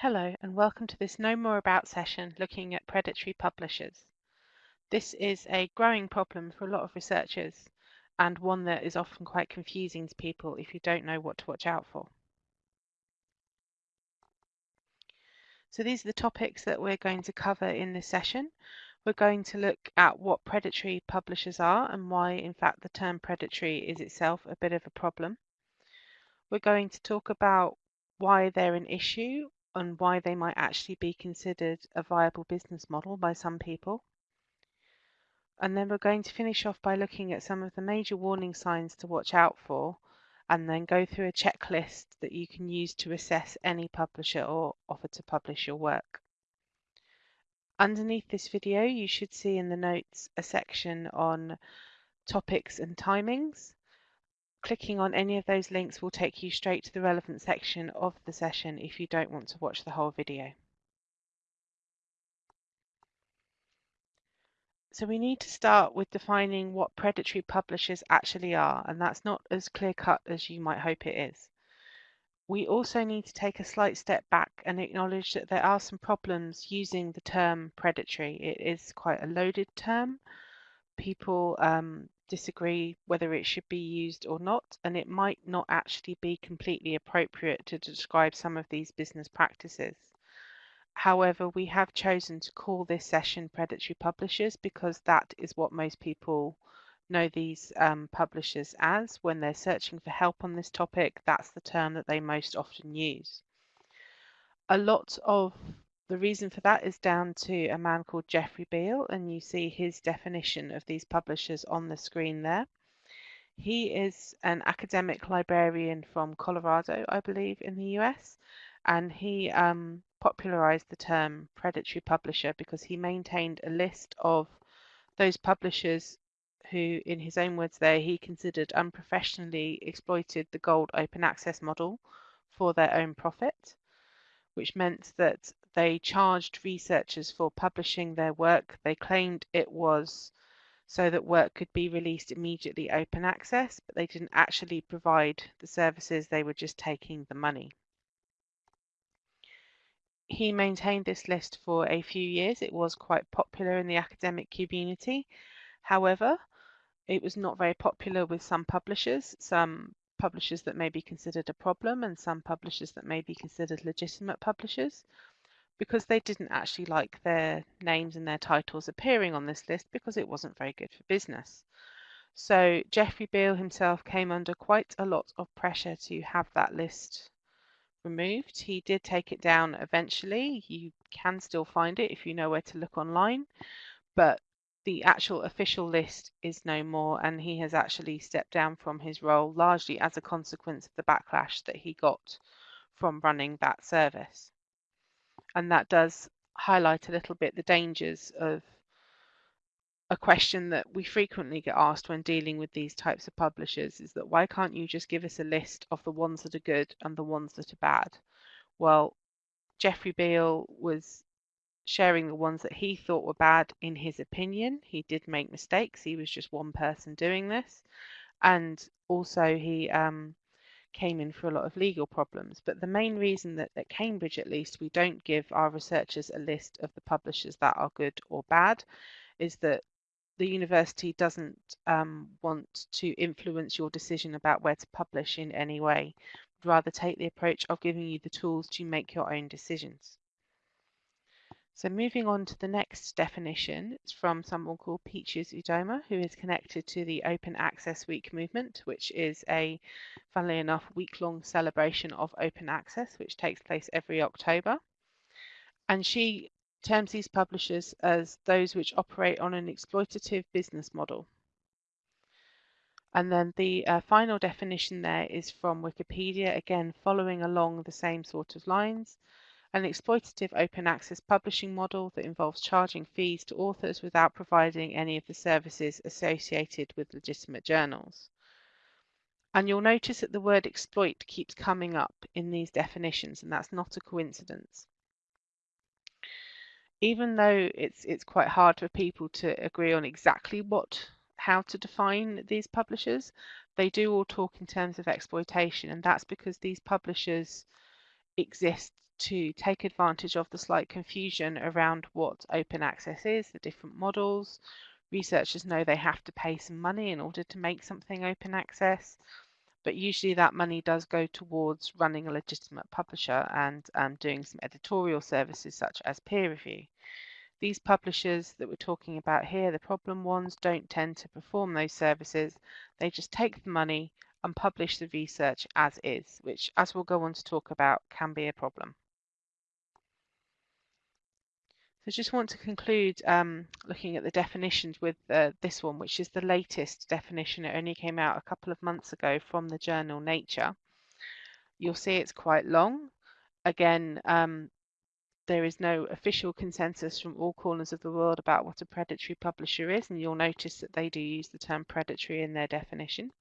Hello and welcome to this Know More About session looking at predatory publishers. This is a growing problem for a lot of researchers and one that is often quite confusing to people if you don't know what to watch out for. So these are the topics that we're going to cover in this session. We're going to look at what predatory publishers are and why in fact the term predatory is itself a bit of a problem. We're going to talk about why they're an issue and why they might actually be considered a viable business model by some people. And then we're going to finish off by looking at some of the major warning signs to watch out for and then go through a checklist that you can use to assess any publisher or offer to publish your work. Underneath this video you should see in the notes a section on topics and timings Clicking on any of those links will take you straight to the relevant section of the session if you don't want to watch the whole video. So we need to start with defining what predatory publishers actually are, and that's not as clear cut as you might hope it is. We also need to take a slight step back and acknowledge that there are some problems using the term predatory. It is quite a loaded term. People um, disagree whether it should be used or not, and it might not actually be completely appropriate to describe some of these business practices. However, we have chosen to call this session predatory publishers because that is what most people know these um, publishers as. When they're searching for help on this topic, that's the term that they most often use. A lot of the reason for that is down to a man called Jeffrey Beall, and you see his definition of these publishers on the screen there. He is an academic librarian from Colorado, I believe, in the US, and he um, popularized the term predatory publisher because he maintained a list of those publishers who, in his own words there, he considered unprofessionally exploited the gold open access model for their own profit, which meant that they charged researchers for publishing their work. They claimed it was so that work could be released immediately open access, but they didn't actually provide the services, they were just taking the money. He maintained this list for a few years. It was quite popular in the academic community. However, it was not very popular with some publishers, some publishers that may be considered a problem and some publishers that may be considered legitimate publishers because they didn't actually like their names and their titles appearing on this list because it wasn't very good for business. So Jeffrey Beall himself came under quite a lot of pressure to have that list removed. He did take it down eventually. You can still find it if you know where to look online, but the actual official list is no more, and he has actually stepped down from his role largely as a consequence of the backlash that he got from running that service and that does highlight a little bit the dangers of a question that we frequently get asked when dealing with these types of publishers is that why can't you just give us a list of the ones that are good and the ones that are bad? Well, Jeffrey Beall was sharing the ones that he thought were bad in his opinion. He did make mistakes. He was just one person doing this. And also he um, came in for a lot of legal problems. But the main reason that at Cambridge, at least, we don't give our researchers a list of the publishers that are good or bad is that the university doesn't um, want to influence your decision about where to publish in any way. rather take the approach of giving you the tools to make your own decisions. So moving on to the next definition, it's from someone called Peaches Udoma, who is connected to the Open Access Week movement, which is a, funnily enough, week-long celebration of open access, which takes place every October. And she terms these publishers as those which operate on an exploitative business model. And then the uh, final definition there is from Wikipedia, again following along the same sort of lines an exploitative open access publishing model that involves charging fees to authors without providing any of the services associated with legitimate journals. And you'll notice that the word exploit keeps coming up in these definitions, and that's not a coincidence. Even though it's it's quite hard for people to agree on exactly what how to define these publishers, they do all talk in terms of exploitation, and that's because these publishers exist to take advantage of the slight confusion around what open access is, the different models. Researchers know they have to pay some money in order to make something open access, but usually that money does go towards running a legitimate publisher and um, doing some editorial services such as peer review. These publishers that we're talking about here, the problem ones, don't tend to perform those services. They just take the money and publish the research as is, which, as we'll go on to talk about, can be a problem. So I just want to conclude um, looking at the definitions with uh, this one, which is the latest definition. It only came out a couple of months ago from the journal Nature. You'll see it's quite long. Again, um, there is no official consensus from all corners of the world about what a predatory publisher is, and you'll notice that they do use the term predatory in their definition.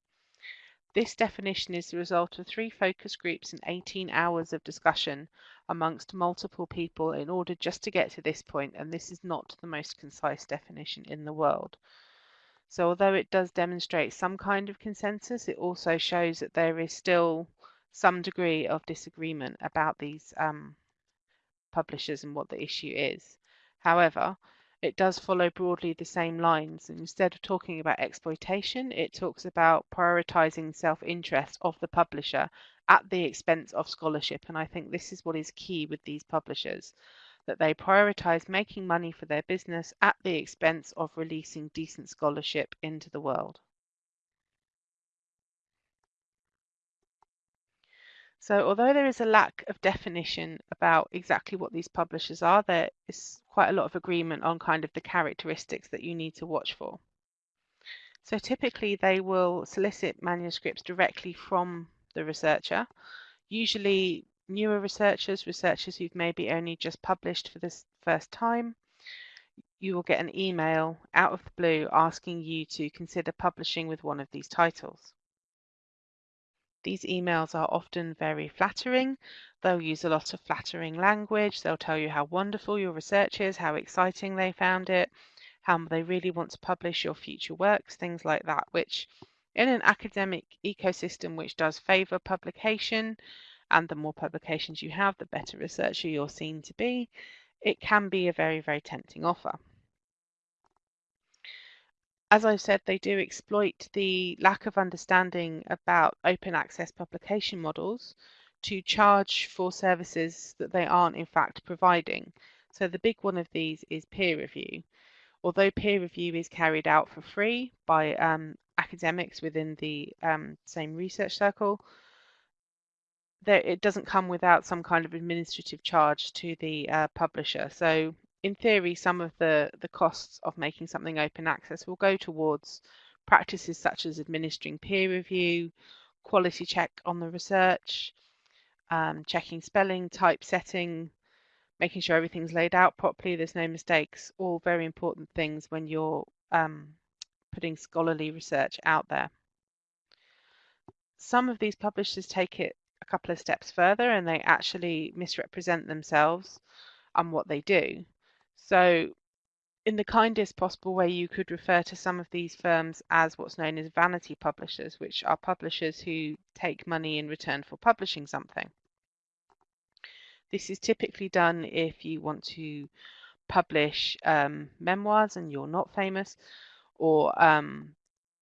This definition is the result of three focus groups and 18 hours of discussion amongst multiple people in order just to get to this point, and this is not the most concise definition in the world. So although it does demonstrate some kind of consensus, it also shows that there is still some degree of disagreement about these um, publishers and what the issue is. However, it does follow broadly the same lines. And instead of talking about exploitation, it talks about prioritizing self interest of the publisher at the expense of scholarship. And I think this is what is key with these publishers that they prioritize making money for their business at the expense of releasing decent scholarship into the world. So although there is a lack of definition about exactly what these publishers are, there is quite a lot of agreement on kind of the characteristics that you need to watch for. So typically they will solicit manuscripts directly from the researcher, usually newer researchers, researchers who've maybe only just published for the first time. You will get an email out of the blue asking you to consider publishing with one of these titles. These emails are often very flattering. They'll use a lot of flattering language. They'll tell you how wonderful your research is, how exciting they found it, how they really want to publish your future works, things like that, which in an academic ecosystem which does favour publication, and the more publications you have, the better researcher you're seen to be, it can be a very, very tempting offer as I've said, they do exploit the lack of understanding about open access publication models to charge for services that they aren't in fact providing. So the big one of these is peer review. Although peer review is carried out for free by um, academics within the um, same research circle, there, it doesn't come without some kind of administrative charge to the uh, publisher. So in theory, some of the, the costs of making something open access will go towards practices such as administering peer review, quality check on the research, um, checking spelling, typesetting, making sure everything's laid out properly, there's no mistakes, all very important things when you're um, putting scholarly research out there. Some of these publishers take it a couple of steps further and they actually misrepresent themselves and what they do. So in the kindest possible way, you could refer to some of these firms as what's known as vanity publishers, which are publishers who take money in return for publishing something. This is typically done if you want to publish um, memoirs and you're not famous, or um,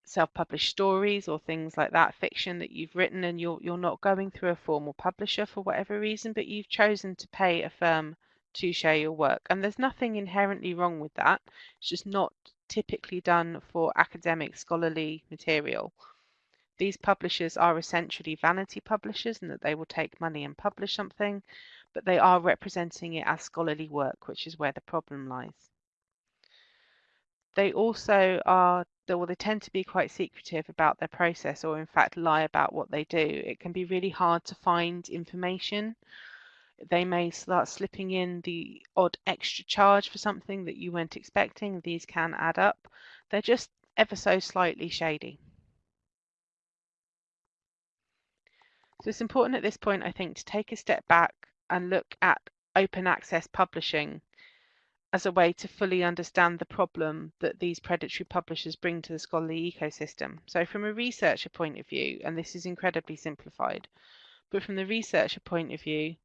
self-published stories or things like that, fiction that you've written and you're you're not going through a formal publisher for whatever reason, but you've chosen to pay a firm to share your work. And there's nothing inherently wrong with that. It's just not typically done for academic scholarly material. These publishers are essentially vanity publishers in that they will take money and publish something, but they are representing it as scholarly work, which is where the problem lies. They also are, well, they tend to be quite secretive about their process or in fact lie about what they do. It can be really hard to find information they may start slipping in the odd extra charge for something that you weren't expecting. These can add up. They're just ever so slightly shady. So it's important at this point, I think, to take a step back and look at open access publishing as a way to fully understand the problem that these predatory publishers bring to the scholarly ecosystem. So from a researcher point of view, and this is incredibly simplified, but from the researcher point of view,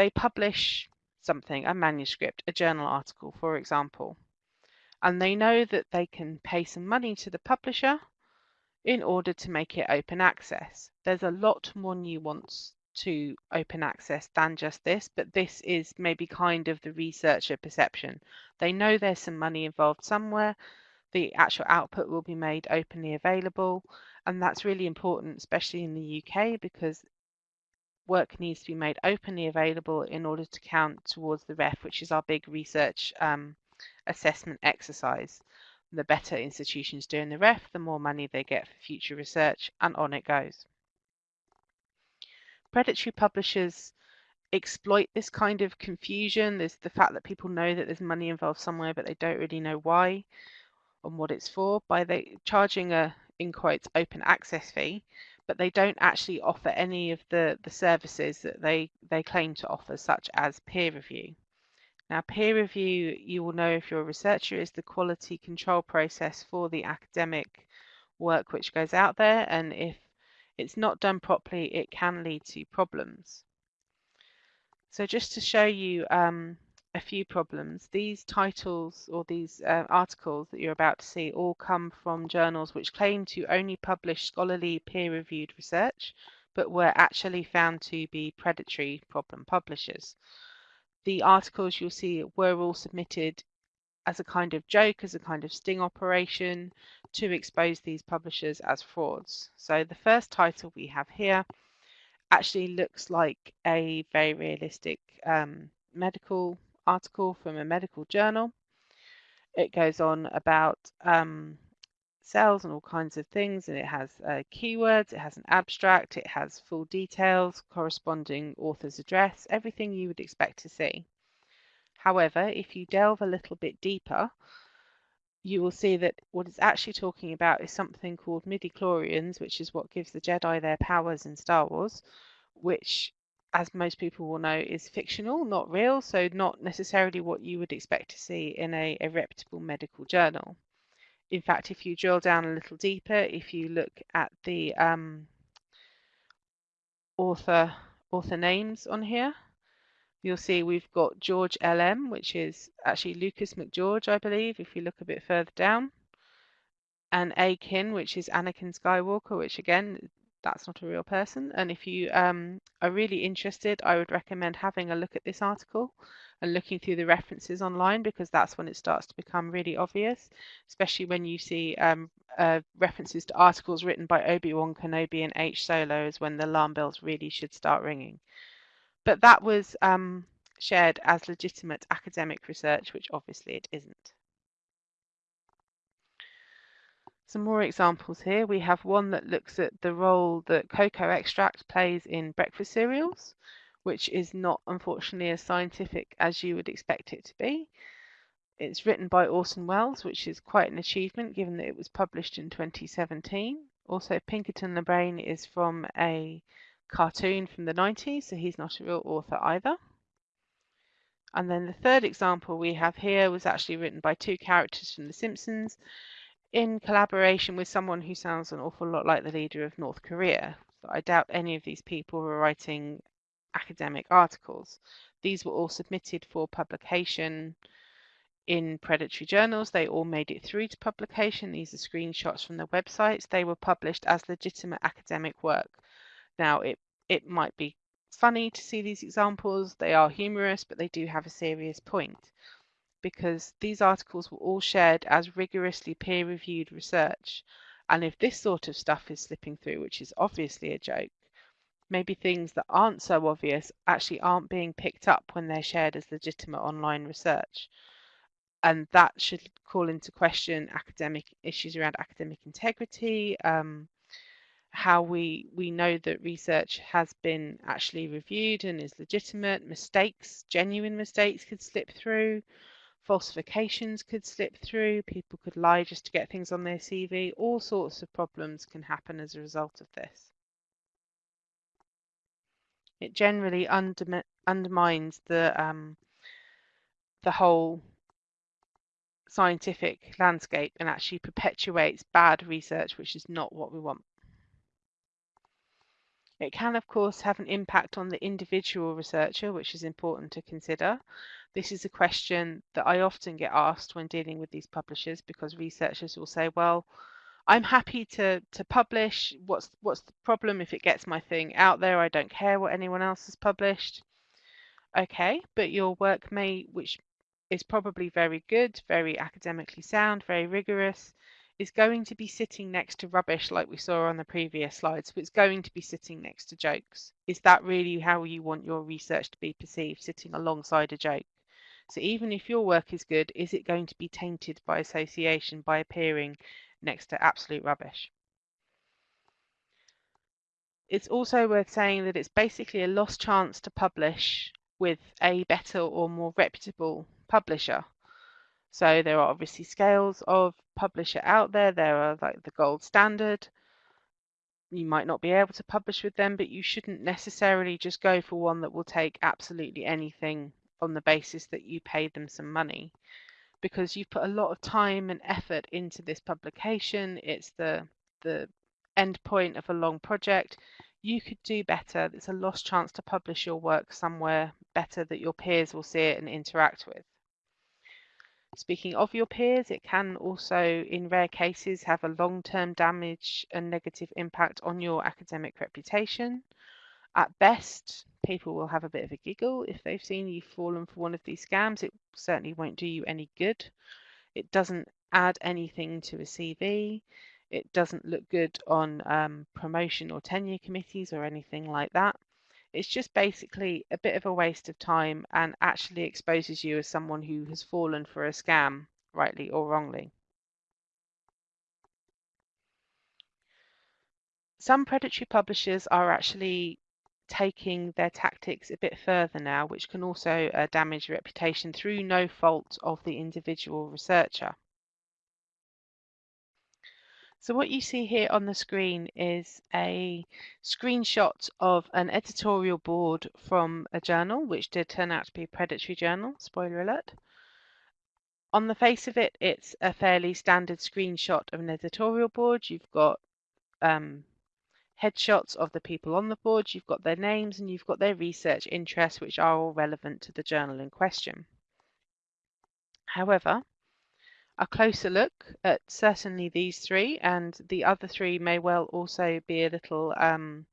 they publish something, a manuscript, a journal article, for example, and they know that they can pay some money to the publisher in order to make it open access. There's a lot more nuance to open access than just this, but this is maybe kind of the researcher perception. They know there's some money involved somewhere, the actual output will be made openly available, and that's really important, especially in the UK, because work needs to be made openly available in order to count towards the REF, which is our big research um, assessment exercise. The better institutions do in the REF, the more money they get for future research, and on it goes. Predatory publishers exploit this kind of confusion. There's the fact that people know that there's money involved somewhere, but they don't really know why and what it's for by charging a in quotes open access fee, but they don't actually offer any of the the services that they they claim to offer, such as peer review. Now, peer review, you will know if you're a researcher, is the quality control process for the academic work which goes out there, and if it's not done properly, it can lead to problems. So just to show you um, a few problems, these titles or these uh, articles that you're about to see all come from journals which claim to only publish scholarly peer-reviewed research, but were actually found to be predatory problem publishers. The articles you'll see were all submitted as a kind of joke, as a kind of sting operation to expose these publishers as frauds. So the first title we have here actually looks like a very realistic um, medical article from a medical journal. It goes on about um, cells and all kinds of things, and it has uh, keywords, it has an abstract, it has full details, corresponding author's address, everything you would expect to see. However, if you delve a little bit deeper, you will see that what it's actually talking about is something called midi-chlorians, which is what gives the Jedi their powers in Star Wars, which, as most people will know, is fictional, not real, so not necessarily what you would expect to see in a, a reputable medical journal. In fact, if you drill down a little deeper, if you look at the um, author author names on here, you'll see we've got George LM, which is actually Lucas McGeorge, I believe, if you look a bit further down. And Akin, which is Anakin Skywalker, which again, that's not a real person. And if you um, are really interested, I would recommend having a look at this article and looking through the references online because that's when it starts to become really obvious, especially when you see um, uh, references to articles written by Obi-Wan Kenobi and H. Solo is when the alarm bells really should start ringing. But that was um, shared as legitimate academic research, which obviously it isn't. Some more examples here. We have one that looks at the role that cocoa extract plays in breakfast cereals, which is not unfortunately as scientific as you would expect it to be. It's written by Orson Welles, which is quite an achievement given that it was published in 2017. Also, Pinkerton LeBrain is from a cartoon from the 90s, so he's not a real author either. And then the third example we have here was actually written by two characters from The Simpsons in collaboration with someone who sounds an awful lot like the leader of North Korea. So I doubt any of these people were writing academic articles. These were all submitted for publication in predatory journals. They all made it through to publication. These are screenshots from their websites. They were published as legitimate academic work. Now, it, it might be funny to see these examples. They are humorous, but they do have a serious point because these articles were all shared as rigorously peer-reviewed research. And if this sort of stuff is slipping through, which is obviously a joke, maybe things that aren't so obvious actually aren't being picked up when they're shared as legitimate online research. And that should call into question academic issues around academic integrity, um, how we we know that research has been actually reviewed and is legitimate mistakes genuine mistakes could slip through falsifications could slip through people could lie just to get things on their cv all sorts of problems can happen as a result of this. It generally under, undermines the um, the whole scientific landscape and actually perpetuates bad research which is not what we want It can, of course, have an impact on the individual researcher, which is important to consider. This is a question that I often get asked when dealing with these publishers because researchers will say, well, I'm happy to to publish. What's what's the problem if it gets my thing out there? I don't care what anyone else has published. Okay, but your work may, which is probably very good, very academically sound, very rigorous, is going to be sitting next to rubbish like we saw on the previous slide. So it's going to be sitting next to jokes. Is that really how you want your research to be perceived, sitting alongside a joke? So even if your work is good, is it going to be tainted by association by appearing next to absolute rubbish? It's also worth saying that it's basically a lost chance to publish with a better or more reputable publisher. So there are obviously scales of publisher out there. There are like the gold standard. You might not be able to publish with them, but you shouldn't necessarily just go for one that will take absolutely anything on the basis that you paid them some money because you've put a lot of time and effort into this publication. It's the the end point of a long project. You could do better. It's a lost chance to publish your work somewhere better that your peers will see it and interact with. Speaking of your peers, it can also, in rare cases, have a long-term damage and negative impact on your academic reputation. At best, people will have a bit of a giggle if they've seen you've fallen for one of these scams. It certainly won't do you any good. It doesn't add anything to a CV. It doesn't look good on um, promotion or tenure committees or anything like that. It's just basically a bit of a waste of time and actually exposes you as someone who has fallen for a scam, rightly or wrongly. Some predatory publishers are actually taking their tactics a bit further now, which can also uh, damage reputation through no fault of the individual researcher. So what you see here on the screen is a screenshot of an editorial board from a journal, which did turn out to be a predatory journal, spoiler alert. On the face of it, it's a fairly standard screenshot of an editorial board. You've got um, headshots of the people on the board, you've got their names, and you've got their research interests, which are all relevant to the journal in question. However, a closer look at certainly these three, and the other three may well also be a little um,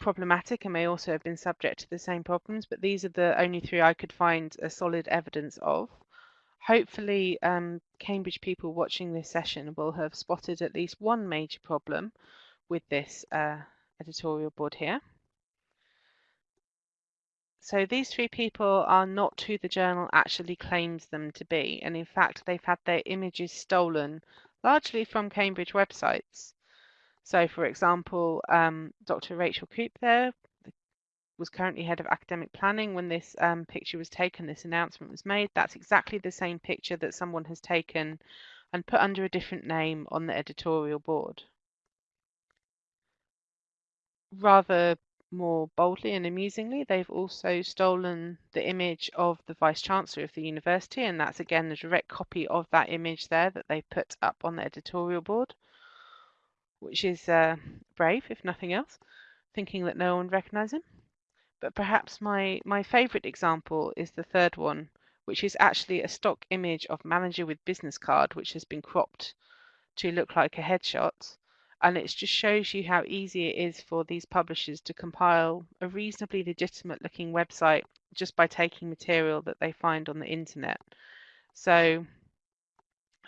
problematic and may also have been subject to the same problems, but these are the only three I could find a solid evidence of. Hopefully, um, Cambridge people watching this session will have spotted at least one major problem, with this uh, editorial board here. So these three people are not who the journal actually claims them to be, and in fact they've had their images stolen largely from Cambridge websites. So for example, um, Dr. Rachel Coop there was currently head of academic planning when this um, picture was taken, this announcement was made. That's exactly the same picture that someone has taken and put under a different name on the editorial board rather more boldly and amusingly, they've also stolen the image of the Vice Chancellor of the university, and that's again a direct copy of that image there that they put up on the editorial board, which is uh, brave, if nothing else, thinking that no one would recognise him. But perhaps my, my favourite example is the third one, which is actually a stock image of manager with business card, which has been cropped to look like a headshot and it just shows you how easy it is for these publishers to compile a reasonably legitimate looking website just by taking material that they find on the internet. So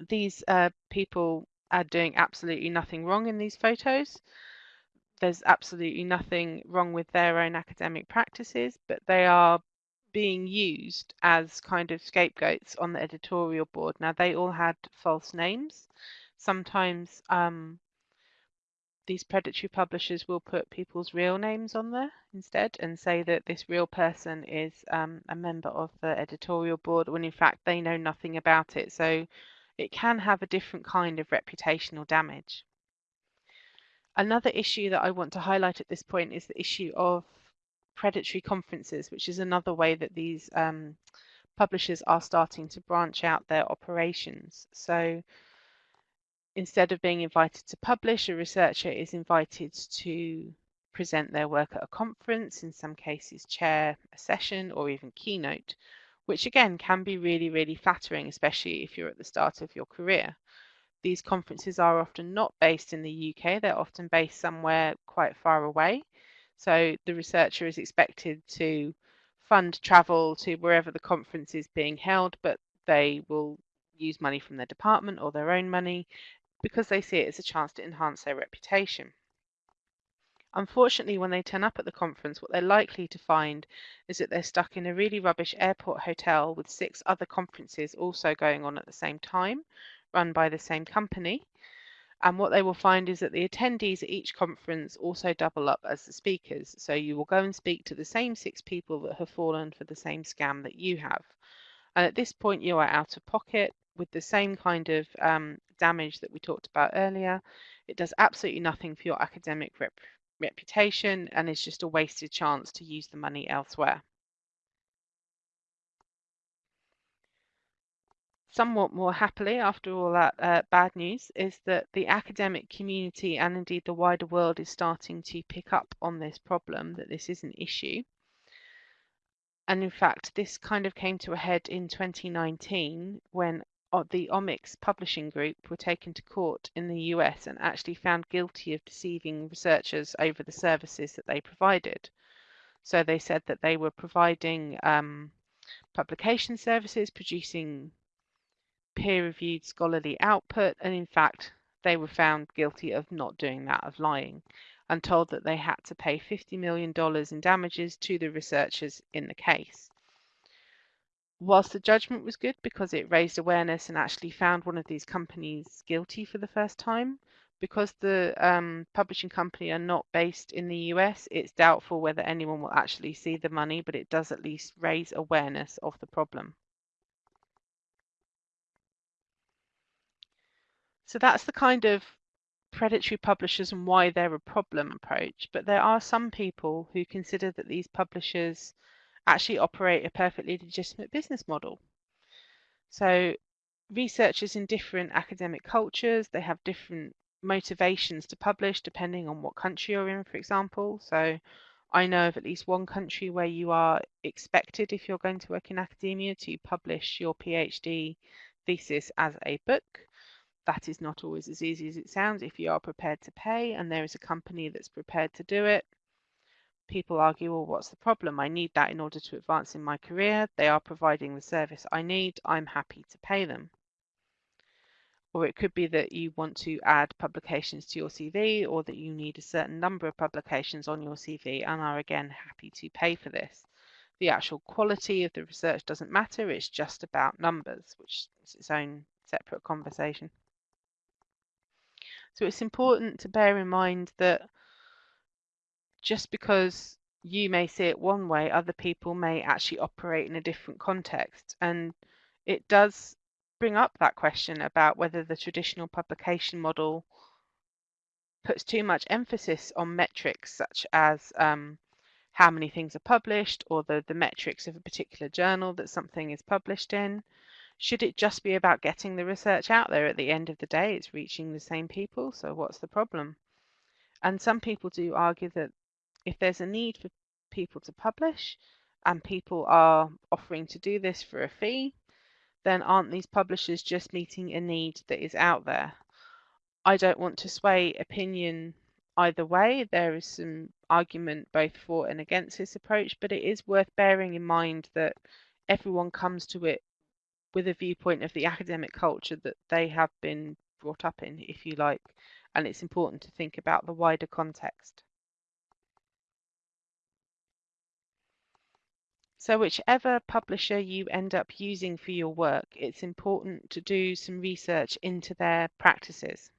these uh, people are doing absolutely nothing wrong in these photos. There's absolutely nothing wrong with their own academic practices, but they are being used as kind of scapegoats on the editorial board. Now, they all had false names. Sometimes um, these predatory publishers will put people's real names on there instead and say that this real person is um, a member of the editorial board when in fact they know nothing about it. So it can have a different kind of reputational damage. Another issue that I want to highlight at this point is the issue of predatory conferences, which is another way that these um, publishers are starting to branch out their operations. So instead of being invited to publish, a researcher is invited to present their work at a conference, in some cases chair a session or even keynote, which again can be really, really flattering, especially if you're at the start of your career. These conferences are often not based in the UK, they're often based somewhere quite far away. So the researcher is expected to fund travel to wherever the conference is being held, but they will use money from their department or their own money because they see it as a chance to enhance their reputation. Unfortunately, when they turn up at the conference, what they're likely to find is that they're stuck in a really rubbish airport hotel with six other conferences also going on at the same time, run by the same company. And what they will find is that the attendees at each conference also double up as the speakers. So you will go and speak to the same six people that have fallen for the same scam that you have. And at this point, you are out of pocket with the same kind of um, damage that we talked about earlier. It does absolutely nothing for your academic rep reputation and is just a wasted chance to use the money elsewhere. Somewhat more happily, after all that uh, bad news, is that the academic community and indeed the wider world is starting to pick up on this problem, that this is an issue. And in fact, this kind of came to a head in 2019 when the Omics Publishing Group were taken to court in the US and actually found guilty of deceiving researchers over the services that they provided. So they said that they were providing um, publication services, producing peer-reviewed scholarly output, and in fact, they were found guilty of not doing that, of lying, and told that they had to pay $50 million in damages to the researchers in the case whilst the judgment was good because it raised awareness and actually found one of these companies guilty for the first time, because the um, publishing company are not based in the US, it's doubtful whether anyone will actually see the money, but it does at least raise awareness of the problem. So that's the kind of predatory publishers and why they're a problem approach. But there are some people who consider that these publishers actually operate a perfectly legitimate business model. So researchers in different academic cultures, they have different motivations to publish depending on what country you're in, for example. So I know of at least one country where you are expected, if you're going to work in academia, to publish your PhD thesis as a book. That is not always as easy as it sounds if you are prepared to pay and there is a company that's prepared to do it people argue, well, what's the problem? I need that in order to advance in my career. They are providing the service I need. I'm happy to pay them. Or it could be that you want to add publications to your CV or that you need a certain number of publications on your CV and are again happy to pay for this. The actual quality of the research doesn't matter, it's just about numbers, which is its own separate conversation. So it's important to bear in mind that just because you may see it one way, other people may actually operate in a different context. And it does bring up that question about whether the traditional publication model puts too much emphasis on metrics such as um, how many things are published or the, the metrics of a particular journal that something is published in. Should it just be about getting the research out there at the end of the day? It's reaching the same people, so what's the problem? And some people do argue that if there's a need for people to publish and people are offering to do this for a fee, then aren't these publishers just meeting a need that is out there? I don't want to sway opinion either way. There is some argument both for and against this approach, but it is worth bearing in mind that everyone comes to it with a viewpoint of the academic culture that they have been brought up in, if you like, and it's important to think about the wider context. So whichever publisher you end up using for your work, it's important to do some research into their practices.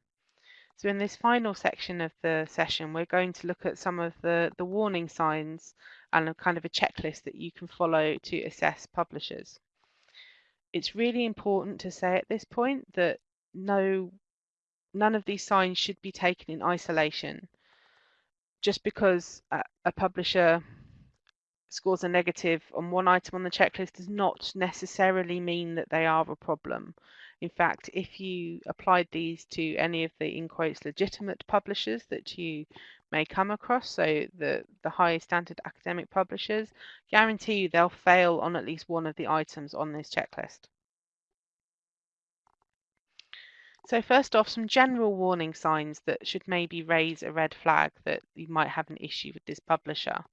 So in this final section of the session, we're going to look at some of the, the warning signs and a kind of a checklist that you can follow to assess publishers. It's really important to say at this point that no, none of these signs should be taken in isolation. Just because a, a publisher scores are negative on one item on the checklist does not necessarily mean that they are a problem. In fact, if you applied these to any of the in quotes legitimate publishers that you may come across, so the, the high standard academic publishers, guarantee you they'll fail on at least one of the items on this checklist. So first off, some general warning signs that should maybe raise a red flag that you might have an issue with this publisher.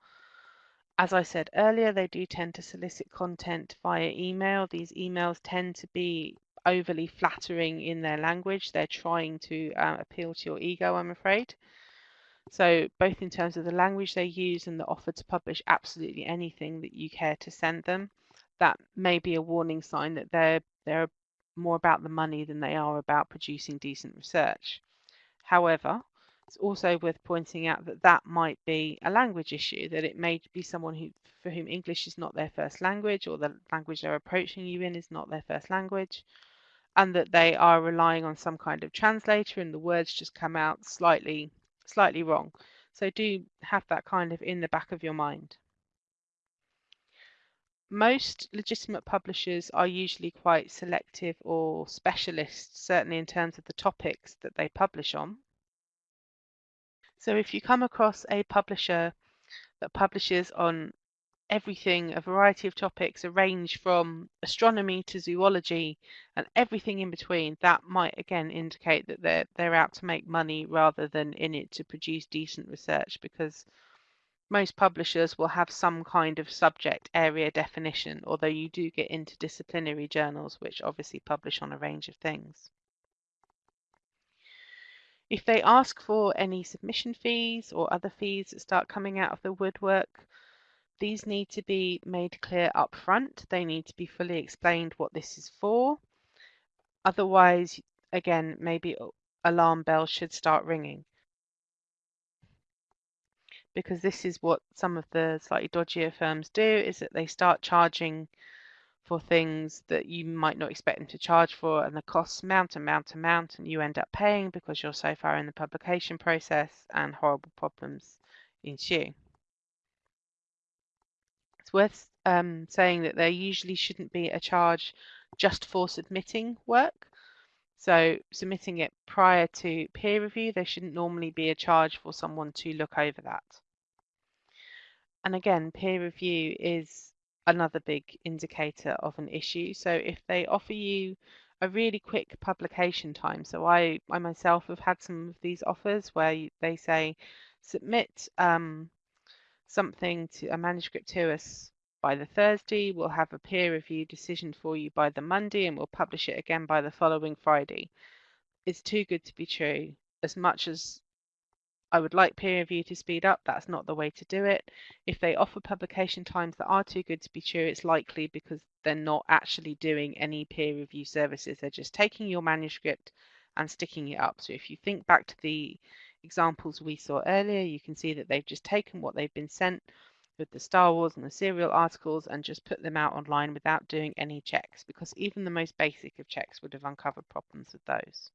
As I said earlier, they do tend to solicit content via email. These emails tend to be overly flattering in their language. They're trying to uh, appeal to your ego, I'm afraid. So both in terms of the language they use and the offer to publish absolutely anything that you care to send them, that may be a warning sign that they're they're more about the money than they are about producing decent research. However, it's also worth pointing out that that might be a language issue, that it may be someone who for whom English is not their first language or the language they're approaching you in is not their first language and that they are relying on some kind of translator and the words just come out slightly slightly wrong. So do have that kind of in the back of your mind. Most legitimate publishers are usually quite selective or specialist, certainly in terms of the topics that they publish on. So if you come across a publisher that publishes on everything, a variety of topics, a range from astronomy to zoology and everything in between, that might again indicate that they're they're out to make money rather than in it to produce decent research because most publishers will have some kind of subject area definition, although you do get interdisciplinary journals which obviously publish on a range of things. If they ask for any submission fees or other fees that start coming out of the woodwork, these need to be made clear up front. They need to be fully explained what this is for. Otherwise, again, maybe alarm bells should start ringing. Because this is what some of the slightly dodgier firms do, is that they start charging for things that you might not expect them to charge for and the costs mount and mount and mount and you end up paying because you're so far in the publication process and horrible problems ensue It's worth um, saying that there usually shouldn't be a charge just for submitting work. So submitting it prior to peer review, there shouldn't normally be a charge for someone to look over that. And again, peer review is another big indicator of an issue. So if they offer you a really quick publication time, so I, I myself have had some of these offers where they say submit um, something to a manuscript to us by the Thursday. We'll have a peer review decision for you by the Monday and we'll publish it again by the following Friday. It's too good to be true. As much as I would like peer review to speed up, that's not the way to do it. If they offer publication times that are too good to be true, it's likely because they're not actually doing any peer review services. They're just taking your manuscript and sticking it up. So if you think back to the examples we saw earlier, you can see that they've just taken what they've been sent with the Star Wars and the cereal articles and just put them out online without doing any checks because even the most basic of checks would have uncovered problems with those.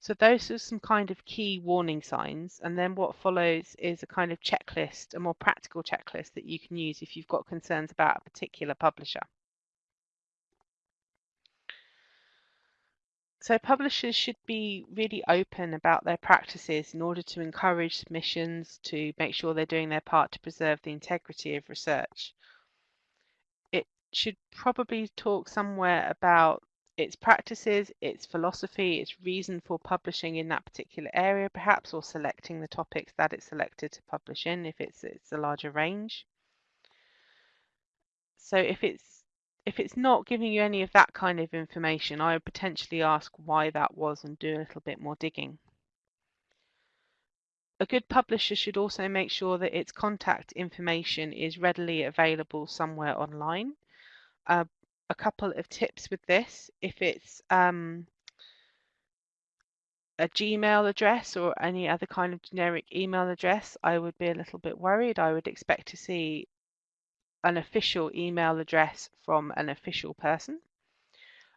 So those are some kind of key warning signs and then what follows is a kind of checklist, a more practical checklist that you can use if you've got concerns about a particular publisher. So publishers should be really open about their practices in order to encourage submissions to make sure they're doing their part to preserve the integrity of research. It should probably talk somewhere about its practices, its philosophy, its reason for publishing in that particular area perhaps, or selecting the topics that it's selected to publish in if it's, it's a larger range. So if it's if it's not giving you any of that kind of information, I would potentially ask why that was and do a little bit more digging. A good publisher should also make sure that its contact information is readily available somewhere online. Uh, a couple of tips with this, if it's um, a Gmail address or any other kind of generic email address, I would be a little bit worried. I would expect to see an official email address from an official person.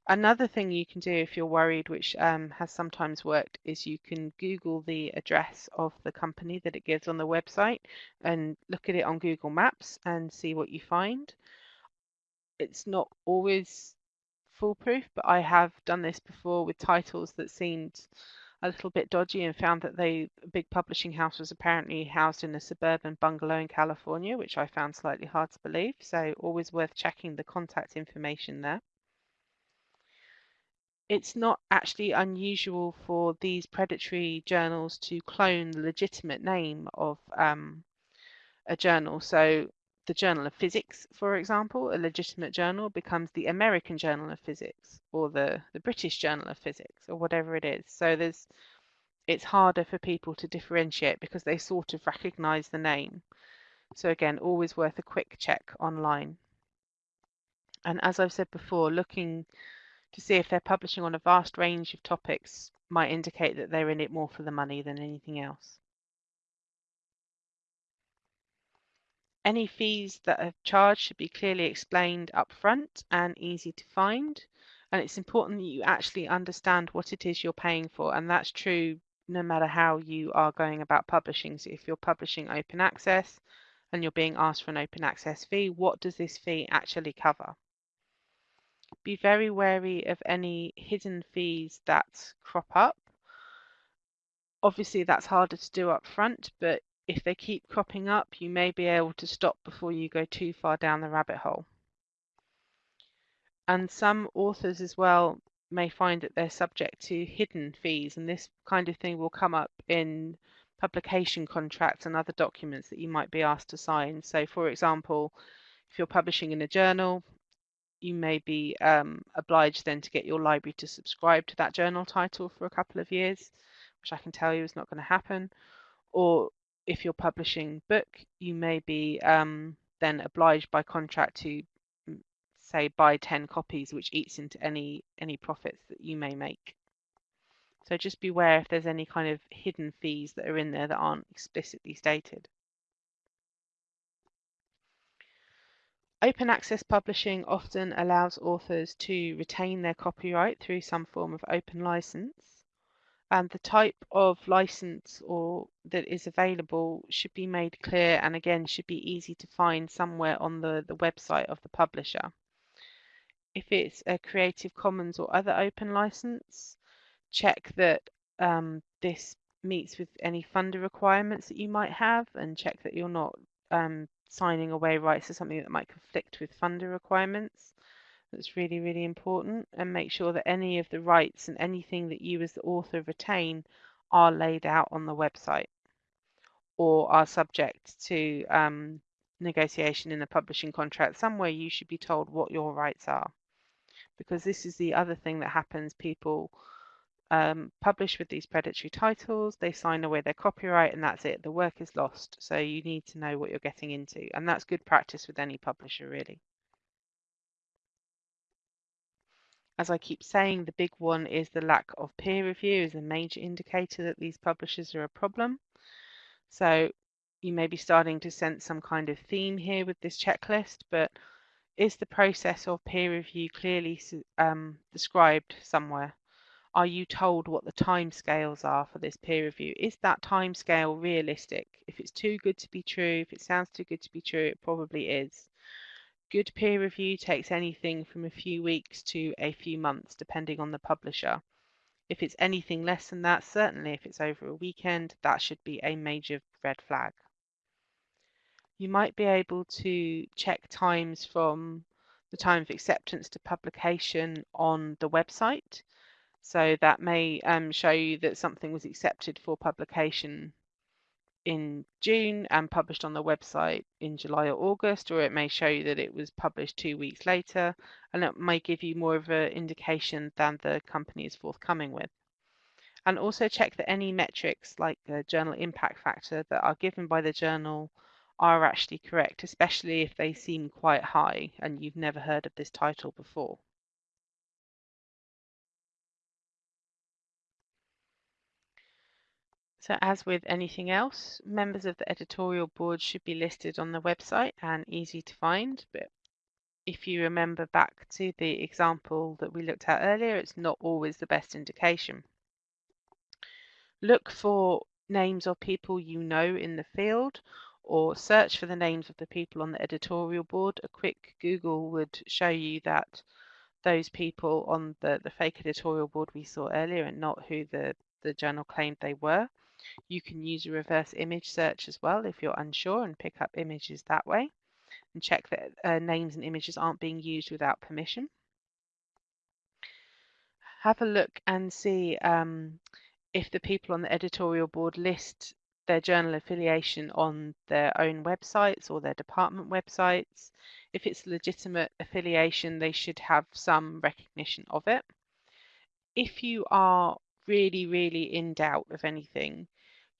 Another thing you can do if you're worried, which um, has sometimes worked, is you can Google the address of the company that it gives on the website and look at it on Google Maps and see what you find. It's not always foolproof, but I have done this before with titles that seemed a little bit dodgy and found that they a big publishing house was apparently housed in a suburban bungalow in California, which I found slightly hard to believe. So always worth checking the contact information there. It's not actually unusual for these predatory journals to clone the legitimate name of um, a journal. So the Journal of Physics, for example, a legitimate journal, becomes the American Journal of Physics or the, the British Journal of Physics or whatever it is. So there's it's harder for people to differentiate because they sort of recognize the name. So again, always worth a quick check online. And as I've said before, looking to see if they're publishing on a vast range of topics might indicate that they're in it more for the money than anything else. Any fees that are charged should be clearly explained up front and easy to find. And it's important that you actually understand what it is you're paying for. And that's true no matter how you are going about publishing. So if you're publishing open access and you're being asked for an open access fee, what does this fee actually cover? Be very wary of any hidden fees that crop up. Obviously, that's harder to do up front, but if they keep cropping up, you may be able to stop before you go too far down the rabbit hole. And some authors as well may find that they're subject to hidden fees, and this kind of thing will come up in publication contracts and other documents that you might be asked to sign. So, for example, if you're publishing in a journal, you may be um, obliged then to get your library to subscribe to that journal title for a couple of years, which I can tell you is not going to happen. Or if you're publishing book, you may be um, then obliged by contract to mm, say buy 10 copies, which eats into any any profits that you may make. So just beware if there's any kind of hidden fees that are in there that aren't explicitly stated. Open access publishing often allows authors to retain their copyright through some form of open license and the type of license or that is available should be made clear and again should be easy to find somewhere on the, the website of the publisher. If it's a Creative Commons or other open license, check that um, this meets with any funder requirements that you might have and check that you're not um, signing away rights to something that might conflict with funder requirements. That's really, really important. And make sure that any of the rights and anything that you as the author retain are laid out on the website or are subject to um, negotiation in the publishing contract. Somewhere you should be told what your rights are. Because this is the other thing that happens. People um, publish with these predatory titles, they sign away their copyright, and that's it. The work is lost. So you need to know what you're getting into. And that's good practice with any publisher, really. As I keep saying, the big one is the lack of peer review is a major indicator that these publishers are a problem. So you may be starting to sense some kind of theme here with this checklist, but is the process of peer review clearly um, described somewhere? Are you told what the timescales are for this peer review? Is that timescale realistic? If it's too good to be true, if it sounds too good to be true, it probably is. Good peer review takes anything from a few weeks to a few months, depending on the publisher. If it's anything less than that, certainly if it's over a weekend, that should be a major red flag. You might be able to check times from the time of acceptance to publication on the website. So that may um, show you that something was accepted for publication in June and published on the website in July or August, or it may show you that it was published two weeks later, and it may give you more of an indication than the company is forthcoming with. And also check that any metrics like the journal impact factor that are given by the journal are actually correct, especially if they seem quite high and you've never heard of this title before. So as with anything else, members of the editorial board should be listed on the website and easy to find. But if you remember back to the example that we looked at earlier, it's not always the best indication. Look for names of people you know in the field or search for the names of the people on the editorial board. A quick Google would show you that those people on the, the fake editorial board we saw earlier and not who the the journal claimed they were. You can use a reverse image search as well if you're unsure and pick up images that way and check that uh, names and images aren't being used without permission. Have a look and see um, if the people on the editorial board list their journal affiliation on their own websites or their department websites. If it's a legitimate affiliation, they should have some recognition of it. If you are really, really in doubt of anything,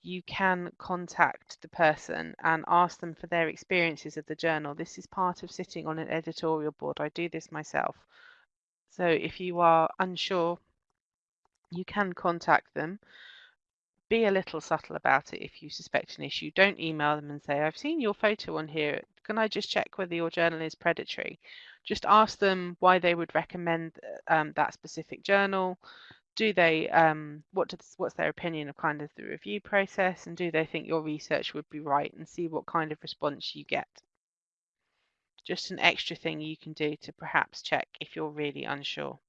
you can contact the person and ask them for their experiences of the journal. This is part of sitting on an editorial board. I do this myself. So if you are unsure, you can contact them. Be a little subtle about it if you suspect an issue. Don't email them and say, I've seen your photo on here. Can I just check whether your journal is predatory? Just ask them why they would recommend um, that specific journal do they um, what what's their opinion of kind of the review process and do they think your research would be right and see what kind of response you get just an extra thing you can do to perhaps check if you're really unsure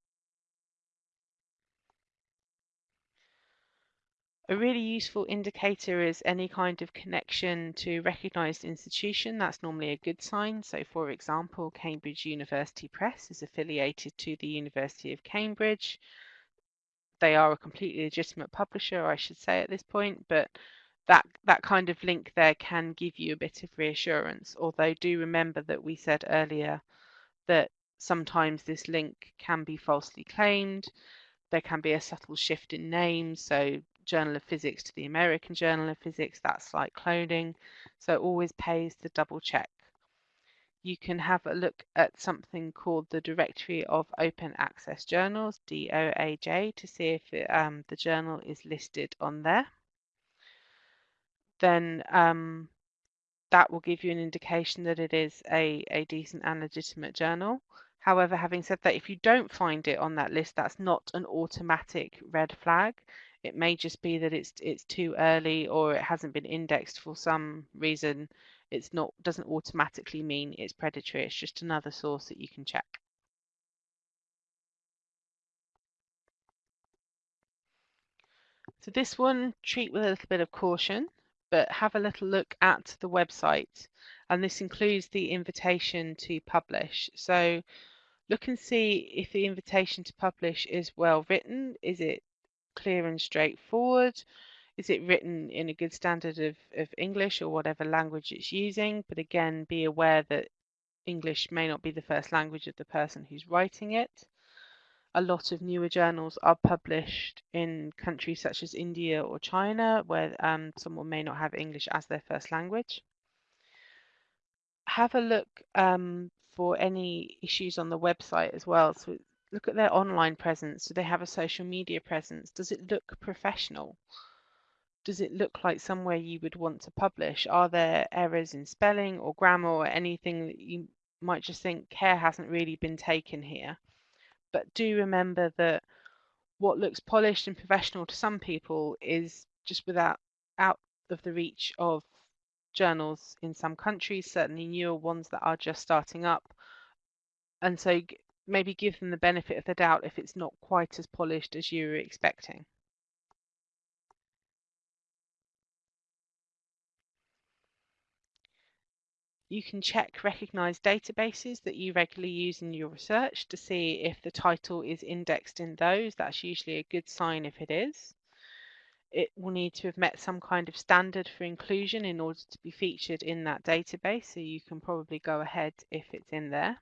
A really useful indicator is any kind of connection to recognised institution. That's normally a good sign. So for example, Cambridge University Press is affiliated to the University of Cambridge they are a completely legitimate publisher, I should say at this point, but that that kind of link there can give you a bit of reassurance. Although do remember that we said earlier that sometimes this link can be falsely claimed. There can be a subtle shift in names, so Journal of Physics to the American Journal of Physics, that's like cloning. So always pays to double check you can have a look at something called the Directory of Open Access Journals, DOAJ, to see if it, um, the journal is listed on there. Then um, that will give you an indication that it is a, a decent and legitimate journal. However, having said that, if you don't find it on that list, that's not an automatic red flag. It may just be that it's it's too early or it hasn't been indexed for some reason it's not doesn't automatically mean it's predatory. It's just another source that you can check. So this one, treat with a little bit of caution, but have a little look at the website. And this includes the invitation to publish. So look and see if the invitation to publish is well written. Is it clear and straightforward? Is it written in a good standard of, of English or whatever language it's using? But again, be aware that English may not be the first language of the person who's writing it. A lot of newer journals are published in countries such as India or China, where um, someone may not have English as their first language. Have a look um, for any issues on the website as well. So look at their online presence. Do they have a social media presence? Does it look professional? Does it look like somewhere you would want to publish? Are there errors in spelling or grammar or anything that you might just think care hasn't really been taken here? But do remember that what looks polished and professional to some people is just without out of the reach of journals in some countries, certainly newer ones that are just starting up. And so maybe give them the benefit of the doubt if it's not quite as polished as you were expecting. You can check recognized databases that you regularly use in your research to see if the title is indexed in those. That's usually a good sign if it is. It will need to have met some kind of standard for inclusion in order to be featured in that database, so you can probably go ahead if it's in there.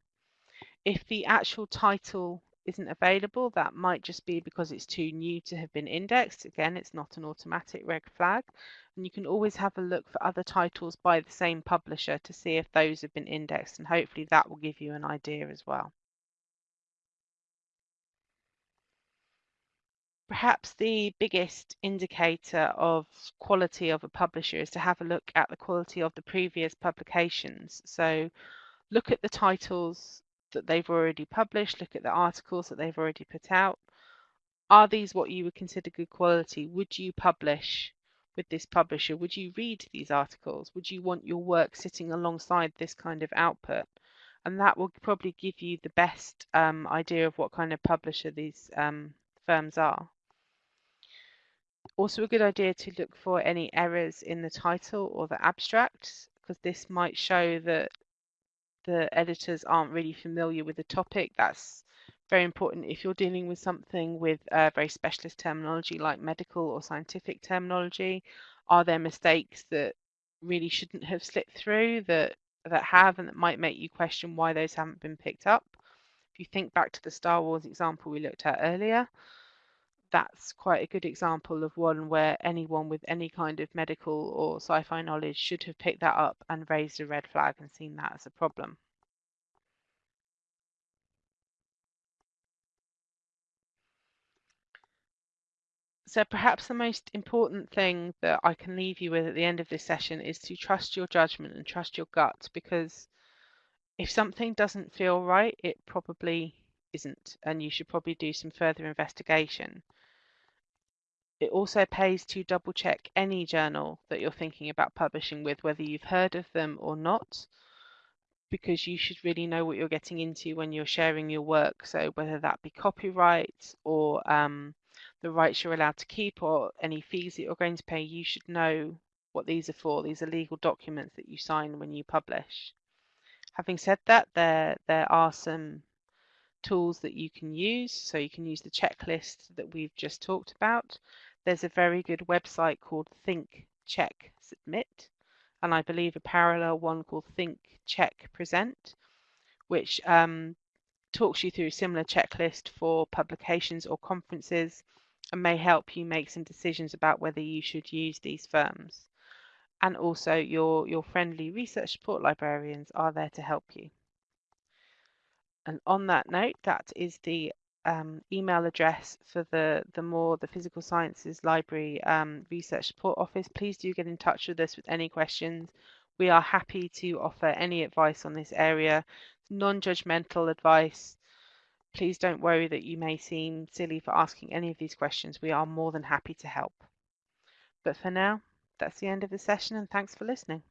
If the actual title isn't available, that might just be because it's too new to have been indexed. Again, it's not an automatic red flag. And you can always have a look for other titles by the same publisher to see if those have been indexed and hopefully that will give you an idea as well. Perhaps the biggest indicator of quality of a publisher is to have a look at the quality of the previous publications. So look at the titles that they've already published, look at the articles that they've already put out. Are these what you would consider good quality? Would you publish with this publisher? Would you read these articles? Would you want your work sitting alongside this kind of output? And that will probably give you the best um, idea of what kind of publisher these um, firms are. Also a good idea to look for any errors in the title or the abstract because this might show that the editors aren't really familiar with the topic. That's very important if you're dealing with something with uh, very specialist terminology like medical or scientific terminology. Are there mistakes that really shouldn't have slipped through that that have and that might make you question why those haven't been picked up? If you think back to the Star Wars example we looked at earlier, that's quite a good example of one where anyone with any kind of medical or sci-fi knowledge should have picked that up and raised a red flag and seen that as a problem. So perhaps the most important thing that I can leave you with at the end of this session is to trust your judgment and trust your gut because if something doesn't feel right, it probably isn't and you should probably do some further investigation. It also pays to double check any journal that you're thinking about publishing with, whether you've heard of them or not, because you should really know what you're getting into when you're sharing your work. So whether that be copyright or um, the rights you're allowed to keep or any fees that you're going to pay, you should know what these are for. These are legal documents that you sign when you publish. Having said that, there there are some tools that you can use. So you can use the checklist that we've just talked about. There's a very good website called Think, Check, Submit, and I believe a parallel one called Think, Check, Present, which um, talks you through a similar checklist for publications or conferences and may help you make some decisions about whether you should use these firms. And also your, your friendly research support librarians are there to help you. And on that note, that is the um, email address for the the more the physical sciences library um, research support office. Please do get in touch with us with any questions. We are happy to offer any advice on this area. Non-judgmental advice. Please don't worry that you may seem silly for asking any of these questions. We are more than happy to help. But for now that's the end of the session and thanks for listening